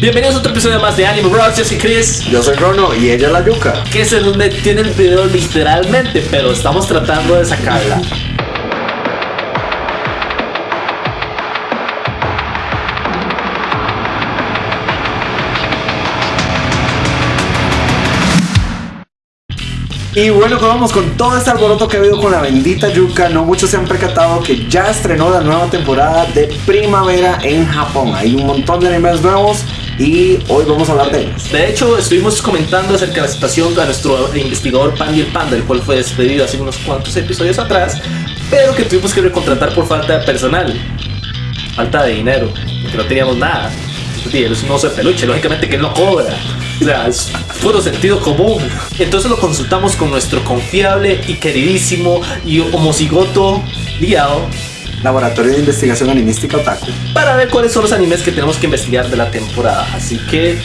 Bienvenidos a otro episodio más de Anime Bros. Yo soy Chris, Yo soy Rono y ella es la Yuka. que es en donde tiene el video literalmente, pero estamos tratando de sacarla. Y bueno, pues vamos con todo este alboroto que ha habido con la bendita Yuka. No muchos se han percatado que ya estrenó la nueva temporada de primavera en Japón. Hay un montón de animes nuevos y hoy vamos a hablar de ellos. De hecho, estuvimos comentando acerca de la situación de nuestro investigador Pandy el Panda, el cual fue despedido hace unos cuantos episodios atrás, pero que tuvimos que recontratar por falta de personal, falta de dinero, porque no teníamos nada. Él es un oso de peluche, lógicamente que él no cobra. O sea, es puro sentido común. Entonces lo consultamos con nuestro confiable y queridísimo y homocigoto Liao Laboratorio de Investigación Animística Otaku. para ver cuáles son los animes que tenemos que investigar de la temporada. Así que.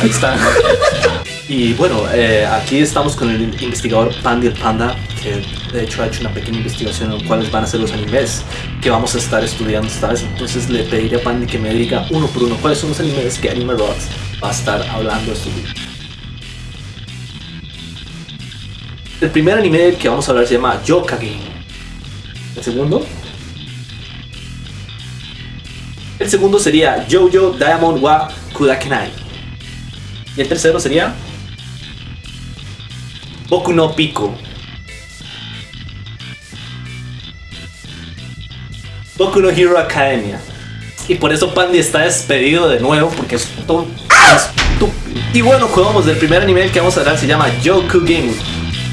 Ahí está. y bueno, eh, aquí estamos con el investigador Pandy el Panda, que de hecho ha hecho una pequeña investigación en cuáles van a ser los animes que vamos a estar estudiando esta vez. Entonces le pediré a Pandy que me diga uno por uno cuáles son los animes que Anime Rocks va a estar hablando estos días. El primer anime que vamos a hablar se llama Yokage. El segundo. El segundo sería Jojo Diamond wa Kudakenai. Y el tercero sería Boku no Pico. Boku no Hero Academia. Y por eso Pandy está despedido de nuevo porque es todo estúpido. Y bueno, jugamos del primer anime que vamos a hablar se llama Joku Game.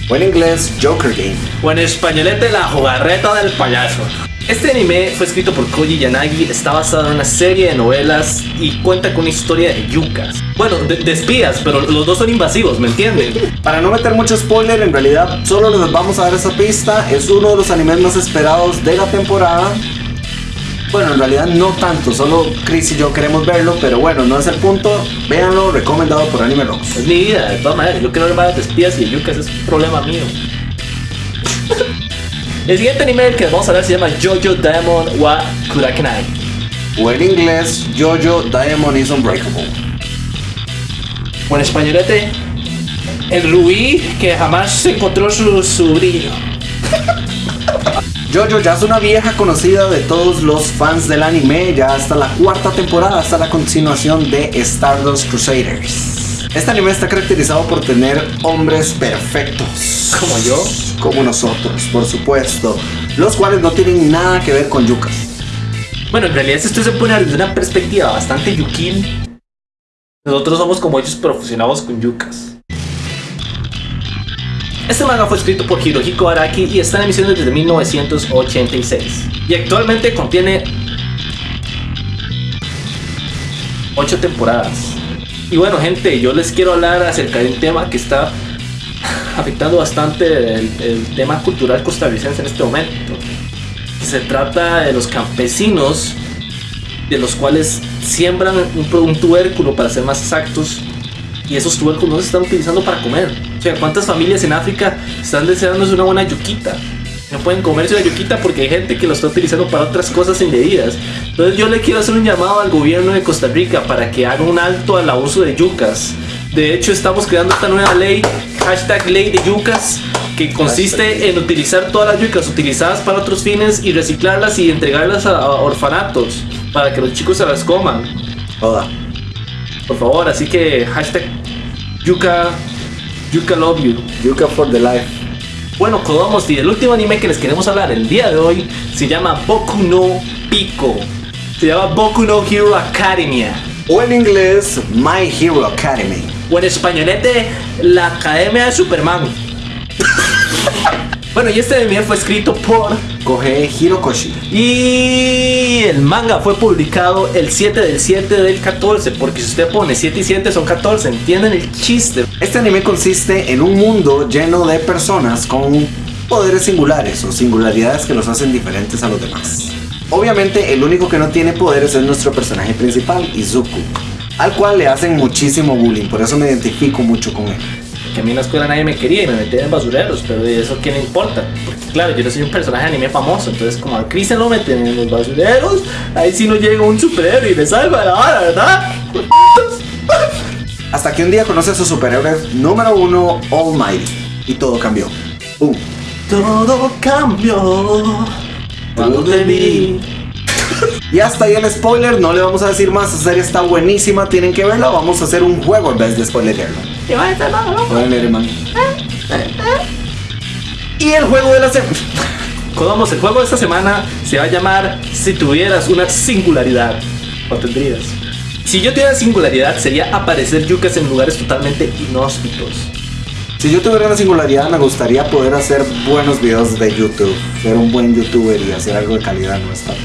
O en inglés, Joker Game. O en españolete, la jugarreta del payaso. Este anime fue escrito por Koji Yanagi, está basado en una serie de novelas y cuenta con una historia de yucas. Bueno, de, de espías, pero los dos son invasivos, ¿me entienden? Para no meter mucho spoiler, en realidad solo les vamos a dar esa pista. Es uno de los animes más esperados de la temporada. Bueno, en realidad no tanto, solo Chris y yo queremos verlo, pero bueno, no es el punto. Véanlo, recomendado por Anime Rocks. Es mi vida, de todas maneras. Yo quiero ver más de espías y de yucas, es un problema mío. El siguiente anime del que vamos a hablar se llama Jojo Diamond wa Kurakenai. O en inglés, Jojo Diamond is Unbreakable. O en españolete, el rubí que jamás encontró su, su brillo. Jojo ya es una vieja conocida de todos los fans del anime, ya hasta la cuarta temporada, hasta la continuación de Stardust Crusaders. Este anime está caracterizado por tener hombres perfectos. Como yo. Como nosotros, por supuesto. Los cuales no tienen nada que ver con yucas. Bueno, en realidad si se pone desde una perspectiva bastante yukin, nosotros somos como ellos pero fusionamos con yucas. Este manga fue escrito por Hirohiko Araki y está en emisión desde 1986. Y actualmente contiene 8 temporadas. Y bueno gente, yo les quiero hablar acerca de un tema que está afectando bastante el, tema cultural costarricense en este momento. Se trata de los campesinos, de los cuales siembran un, un tubérculo, para ser más exactos, y esos tubérculos se están utilizando para comer. O sea, ¿cuántas familias en África están deseándose una buena yuquita? No pueden comerse la yuquita porque hay gente que lo está utilizando para otras cosas indebidas. Entonces yo le quiero hacer un llamado al gobierno de Costa Rica para que haga un alto al abuso de yucas. De hecho, estamos creando esta nueva ley, hashtag ley de yucas, que consiste en utilizar todas las yucas utilizadas para otros fines y reciclarlas y entregarlas a, a orfanatos para que los chicos se las coman. Joda. Por favor, así que hashtag yuca, yuca love you. Yuka for the life. Bueno, Kodomo's y el último anime que les queremos hablar el día de hoy se llama Boku no Pico. Se llama Boku no Hero Academia. O en inglés, My Hero Academy. O en españolete, la Academia de Superman. bueno, y este anime fue escrito por... Kohei Hirokoshi. Y el manga fue publicado el 7 del 7 del 14, porque si usted pone 7 y 7 son 14, ¿entienden el chiste? Este anime consiste en un mundo lleno de personas con poderes singulares o singularidades que los hacen diferentes a los demás. Obviamente el único que no tiene poderes es nuestro personaje principal, Izuku, al cual le hacen muchísimo bullying, por eso me identifico mucho con él. porque a mí en la escuela nadie me quería y me metía en basureros, pero ¿y eso qué le importa? Porque claro, yo no soy un personaje de anime famoso, entonces como a Chris se lo meten en los basureros, ahí sí no llega un superhéroe y le salva la hora, ¿verdad? Hasta que un día conoce a su superhéroe número uno, All Might, y todo cambió. Todo cambió cuando te vi. Y hasta ahí el spoiler, no le vamos a decir más, esa serie está buenísima, tienen que verla, vamos a hacer un juego en vez de spoilerarlo. Y va a estar malo. Spoiler, hermano. Y el juego de la semana. Vamos, el juego de esta semana se va a llamar Si tuvieras una singularidad. O tendrías. Si yo tuviera singularidad sería aparecer yucas en lugares totalmente inhóspitos. Si yo tuviera una singularidad, me gustaría poder hacer buenos videos de YouTube, ser un buen youtuber y hacer algo de calidad, no estar.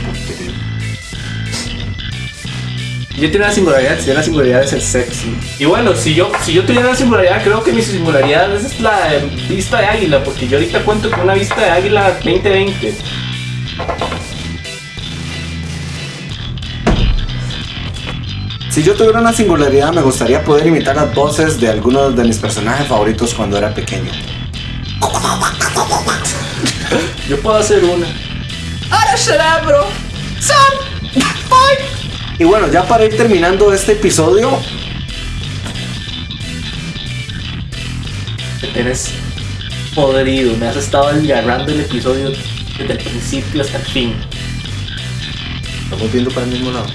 Yo tengo una singularidad, si la singularidad de ser sexy. Y bueno, si yo, si yo tuviera una singularidad, creo que mi singularidad es la de vista de águila, porque yo ahorita cuento con una vista de águila 2020. Si yo tuviera una singularidad, me gustaría poder imitar las voces de algunos de mis personajes favoritos cuando era pequeño. Yo puedo hacer una. ¡Ahora cerebro! ¡Son! Y bueno, ya para ir terminando este episodio, Te tenés podrido, me has estado agarrando el episodio desde el principio hasta el fin. estamos viendo para el mismo lado.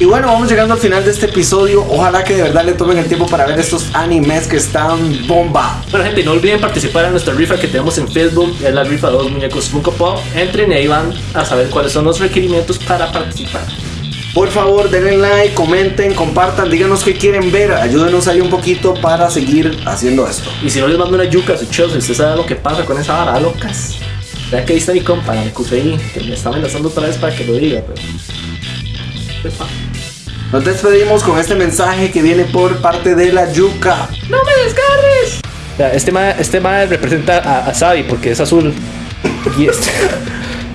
Y bueno, vamos llegando al final de este episodio. Ojalá que de verdad le tomen el tiempo para ver estos animes que están bomba. Bueno gente, no olviden participar en nuestra rifa que tenemos en Facebook, es la rifa de dos muñecos Funko Pop. Entren y ahí van a saber cuáles son los requerimientos para participar. Por favor, denle like, comenten, compartan, díganos qué quieren ver. Ayúdenos ahí un poquito para seguir haciendo esto. Y si no les mando una yuca a su si usted sabe lo que pasa con esa vara, locas. Ya que ahí está mi compa, la que me está amenazando otra vez para que lo diga, pero... Epa. Nos despedimos con este mensaje que viene por parte de la Yuka. ¡No me descargues! Este mae este mae representa a, a Sabi porque es azul. Y este,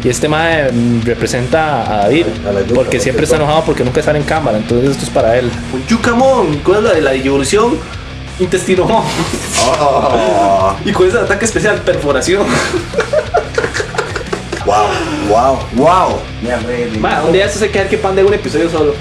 y este mae mm, representa a David A la yuca, porque siempre está enojado porque nunca sale en cámara. Entonces esto es para él. Un Yucamón. ¿Cuál es la de la evolución? Intestino. Oh, Y con ese ataque especial, perforación. wow, wow, wow. Mira, Mae, un día esto se queda que pan de un episodio solo.